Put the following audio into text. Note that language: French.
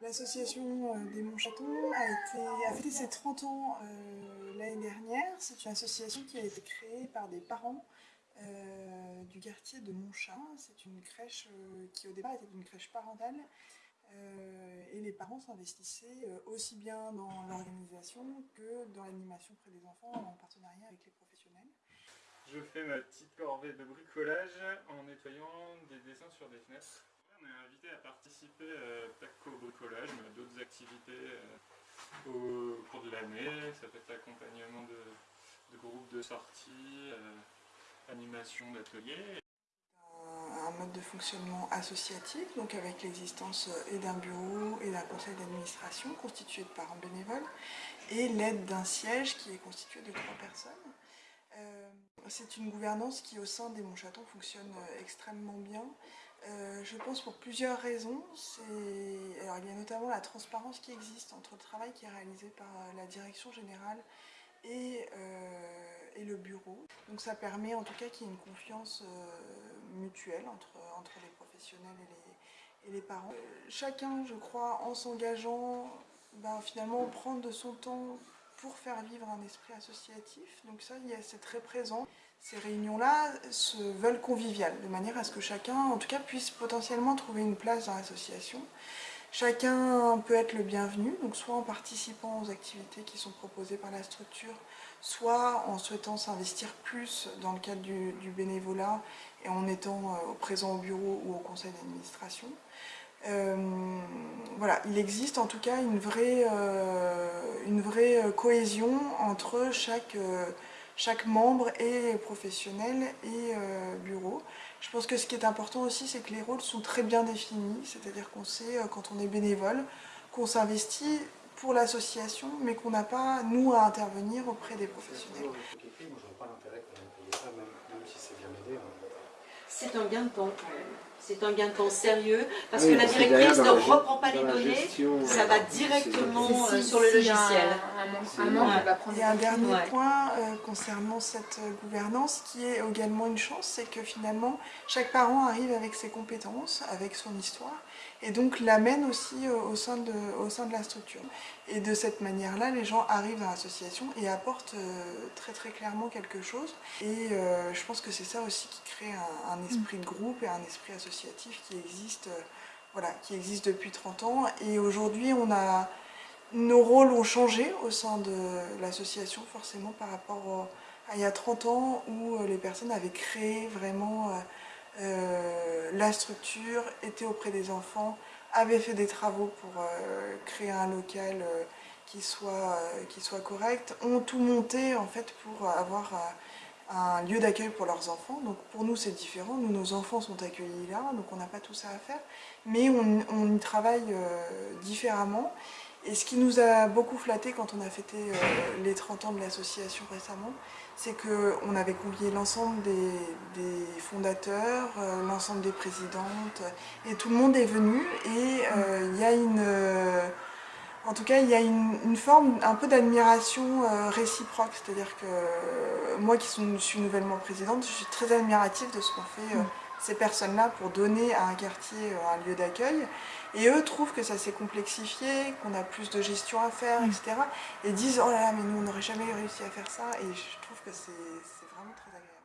L'association euh, des Montchatons a, fêté ses 30 ans euh, l'année dernière. C'est une association qui a été créée par des parents euh, du quartier de Montchat. C'est une crèche qui au départ était une crèche parentale et les parents s'investissaient aussi bien dans l'organisation que dans l'animation près des enfants en partenariat avec les professionnels. Je fais ma petite corvée de bricolage en nettoyant des dessins sur des fenêtres. On est invité à participer euh, pas qu'au bricolage, mais à d'autres activités euh, au cours de l'année. Ça peut être accompagnement de, groupes de sortie, euh, animation d'ateliers. Un mode de fonctionnement associatif, donc avec l'existence et d'un bureau et d'un conseil d'administration constitué de parents bénévoles, et l'aide d'un siège qui est constitué de trois personnes. C'est une gouvernance qui au sein des Montchatons fonctionne extrêmement bien. Euh, je pense pour plusieurs raisons. Alors, il y a notamment la transparence qui existe entre le travail qui est réalisé par la direction générale et, euh, et le bureau. Donc ça permet en tout cas qu'il y ait une confiance euh, mutuelle entre, entre les professionnels et les, et les parents. chacun, je crois, en s'engageant, ben, finalement prendre de son temps pour faire vivre un esprit associatif. Donc ça, c'est très présent. Ces réunions-là se veulent conviviales, de manière à ce que chacun, en tout cas, puisse potentiellement trouver une place dans l'association. Chacun peut être le bienvenu, donc soit en participant aux activités qui sont proposées par la structure, soit en souhaitant s'investir plus dans le cadre du, bénévolat et en étant euh, présent au bureau ou au conseil d'administration. Euh, voilà, il existe en tout cas une vraie, euh, une vraie cohésion entre chaque chaque membre est professionnel et euh, bureau. Je pense que ce qui est important aussi, c'est que les rôles sont très bien définis, c'est-à-dire qu'on sait, euh, quand on est bénévole, qu'on s'investit pour l'association, mais qu'on n'a pas, nous, à intervenir auprès des professionnels. C'est un gain de temps c'est un gain de temps sérieux, parce que la directrice ne reprend pas les données, ça va directement euh, sur le logiciel. Il y a un dernier point euh, concernant cette euh, gouvernance qui est également une chance, c'est que finalement chaque parent arrive avec ses compétences, avec son histoire, et donc l'amène aussi au sein, de, au sein de la structure. Et de cette manière-là, les gens arrivent dans l'association et apportent très très clairement quelque chose. Et je pense que c'est ça aussi qui crée un, un esprit de groupe et un esprit associatif qui existe, euh, voilà, qui existe depuis 30 ans. Et aujourd'hui, nos rôles ont changé au sein de l'association, forcément, par rapport à il y a 30 ans, où euh, les personnes avaient créé vraiment euh, la structure, étaient auprès des enfants, avaient fait des travaux pour créer un local qui, soit, qui soit correct, ont tout monté en fait pour avoir un lieu d'accueil pour leurs enfants. Donc pour nous c'est différent, nous nos enfants sont accueillis là, donc on n'a pas tout ça à faire, mais on, y travaille euh, différemment. Et ce qui nous a beaucoup flatté quand on a fêté euh, les 30 ans de l'association récemment, c'est qu'on avait convié l'ensemble des, fondateurs, euh, l'ensemble des présidentes, et tout le monde est venu, et il y a une en tout cas, il y a une, forme un peu d'admiration euh, réciproque, c'est-à-dire que euh, moi qui suis, nouvellement présidente, je suis très admirative de ce qu'ont fait euh, mm. ces personnes-là pour donner à un quartier un lieu d'accueil. Et eux trouvent que ça s'est complexifié, qu'on a plus de gestion à faire, etc. Et disent « Oh là là, mais nous on n'aurait jamais réussi à faire ça » et je trouve que c'est vraiment très agréable.